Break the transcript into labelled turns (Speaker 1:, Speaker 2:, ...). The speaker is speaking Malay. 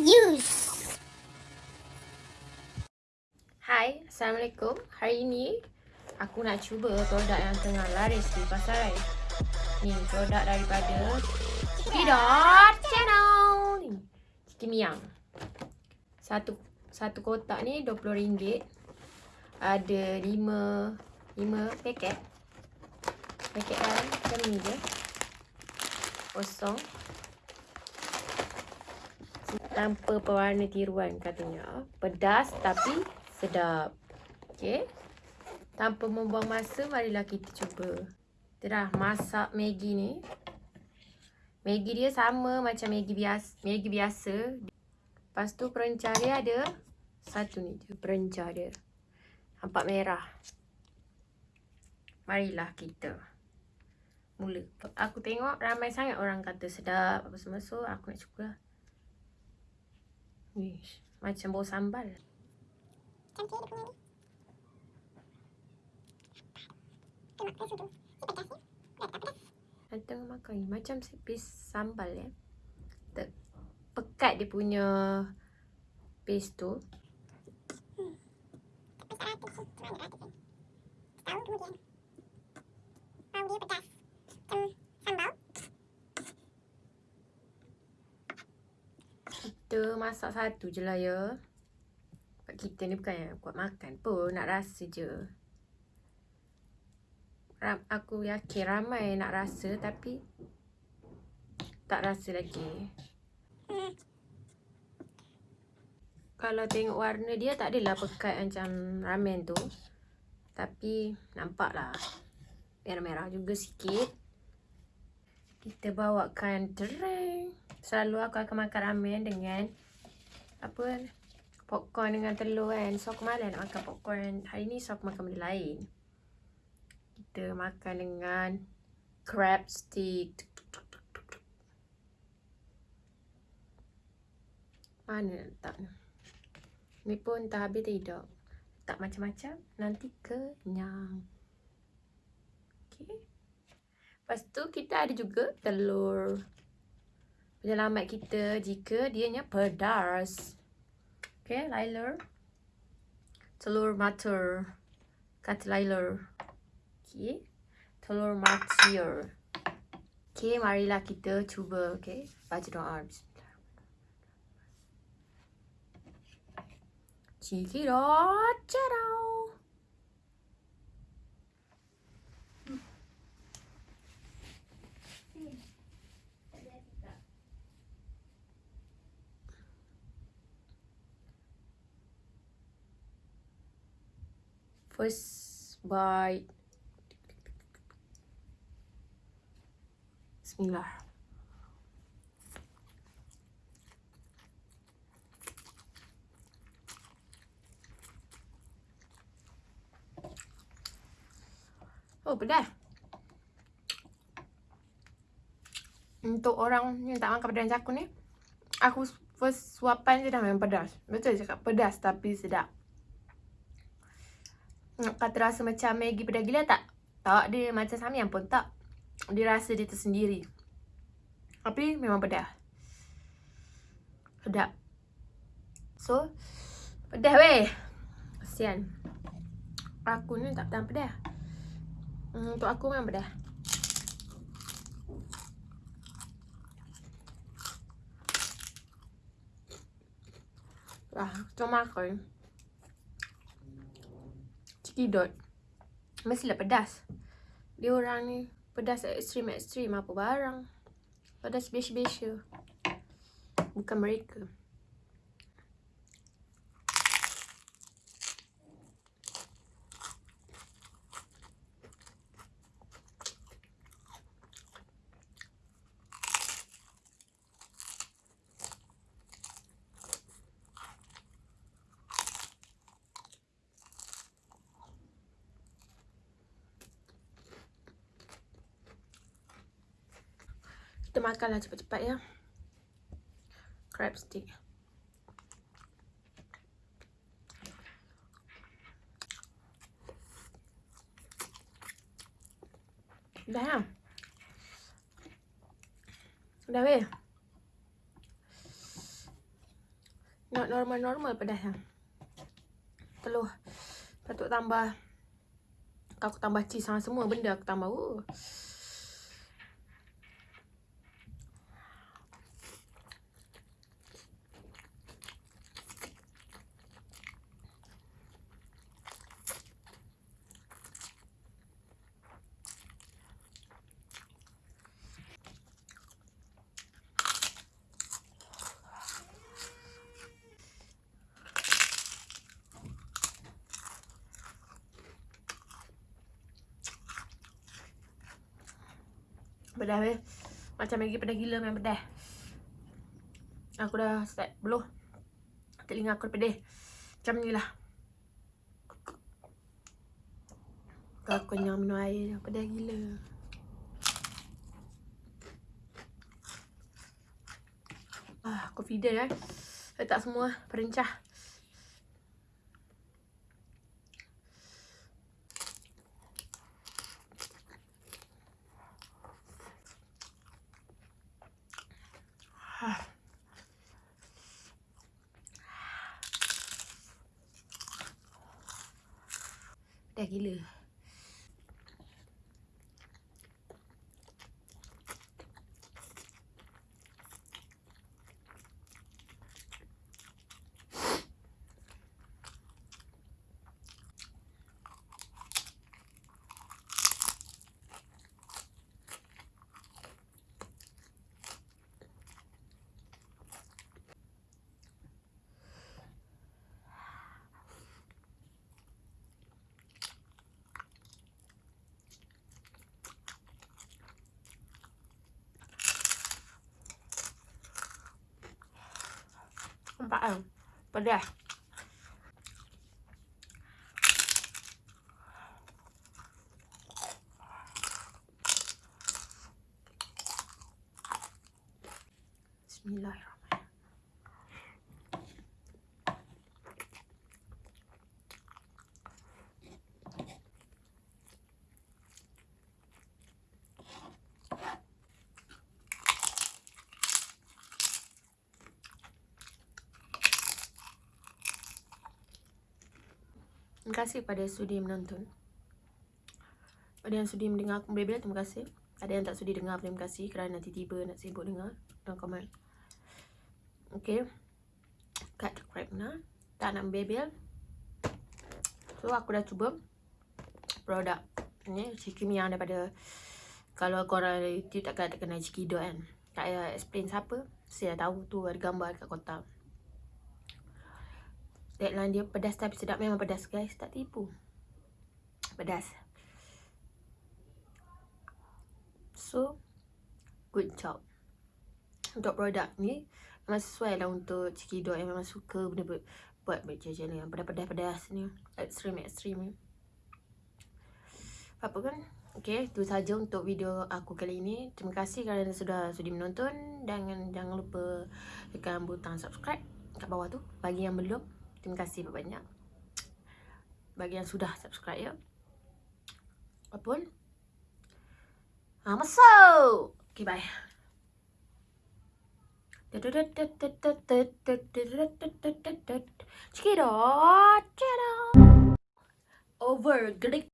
Speaker 1: use.
Speaker 2: Hai, Assalamualaikum. Hari ini aku nak cuba produk yang tengah laris di pasaran. Ni produk daripada Pidot Channel. Ni, Miang. Satu satu kotak ni RM20. Ada 5 5 paket. Paket dalam macam ni je. Kosong. Tanpa pewarna tiruan katanya. Pedas tapi sedap. Okey. Tanpa membuang masa, marilah kita cuba. Kita dah masak Maggi ni. Maggi dia sama macam Maggi biasa. Maggi biasa. Lepas tu perencah dia ada satu ni je perencah dia. Nampak merah. Marilah kita mula. Aku tengok ramai sangat orang kata sedap apa semua. So aku nak cuba. Wish, macam bau sambal.
Speaker 1: Cantik dia punya ni. Tengok ke situ. Si pedas ni. Dah tak pedas.
Speaker 2: Dan tengah makan ni macam sepis sambal ya. Te pekat dia punya paste tu.
Speaker 1: Tapi tak rata sih. Mana rata sih. Setahun kemudian. Bau dia pedas. Macam sambal.
Speaker 2: Kita masak satu je lah ya. Sebab kita ni bukan yang kuat makan pun. Nak rasa je. Ram, aku yakin ramai nak rasa tapi tak rasa lagi. Kalau tengok warna dia tak adalah pekat macam ramen tu. Tapi nampak lah. Merah-merah juga sikit. Kita bawakan terang. Selalu aku akan makan ramen dengan apa popcorn dengan telur kan. So malas nak makan popcorn. Hari ni so aku makan benda lain. Kita makan dengan crab stick. Mana nak letak ni? Ni pun tak habis tidak. Tak macam-macam. Nanti kenyang. Okay. Lepas tu kita ada juga telur. Penyelamat kita jika dianya pedas. Okay, Lailer. Telur matur. Kata Lailer. Okay. Telur matir. Okay, marilah kita cuba. Okay. Baca doa. Cikidot. Ciao. First bite. Bismillah. Oh, pedas. Untuk orang yang tak makan pedas aku ni, aku first suapan je dah memang pedas. Betul cakap pedas tapi sedap. Kata rasa macam Maggi pedas gila tak? Tak dia macam Samyang pun tak. Dia rasa dia tersendiri. Tapi memang pedas. Sedap. So, pedas weh. Kesian. Aku ni tak tahan pedas. Hmm, untuk aku memang pedas. Wah, macam makan. Cikidot. Mestilah pedas. Dia orang ni pedas ekstrim-ekstrim apa barang. Pedas biasa-biasa. Bukan mereka. Makanlah cepat-cepat ya. Crab stick. Dah ya? Dah weh? Not normal-normal pedasnya. Telur. Patut tambah. Aku tambah cheese sama semua benda aku tambah. Uh. Pedas weh. Macam lagi pedas gila memang pedas. Aku dah start beluh. Telinga aku pedih. Macam ni lah. Aku kenyang minum air. Pedas gila. Ah, confident eh. Letak semua perencah. แต่กี่เหลือ Nampak kan? Pedas. Bismillahirrahmanirrahim. Terima kasih pada yang sudi menonton. Pada yang sudi mendengar aku bebel, terima kasih. Ada yang tak sudi dengar, terima kasih kerana nanti tiba nak sibuk dengar dan komen. Okay. Cut the crap nah. Tak nak bebel. So, aku dah cuba produk ni. Cikimia daripada kalau korang dari YouTube takkan tak kenal Cikido kan. Tak payah explain siapa. Saya dah tahu tu ada gambar kat kotak. Deadline dia pedas tapi sedap memang pedas guys. Tak tipu. Pedas. So, good job. Untuk produk ni, memang sesuai lah untuk cikidot yang memang suka benda buat, buat macam. Yang pedas-pedas-pedas ni. Ekstrim-ekstrim ni. Apa kan? Okay, itu saja untuk video aku kali ini. Terima kasih kerana sudah sudi menonton. Dan jangan lupa tekan butang subscribe kat bawah tu. Bagi yang belum, Terima kasih banyak. Bagi yang sudah subscribe. Ya Apapun Ah, masuk! Okay, bye. Cikidot Over, gelik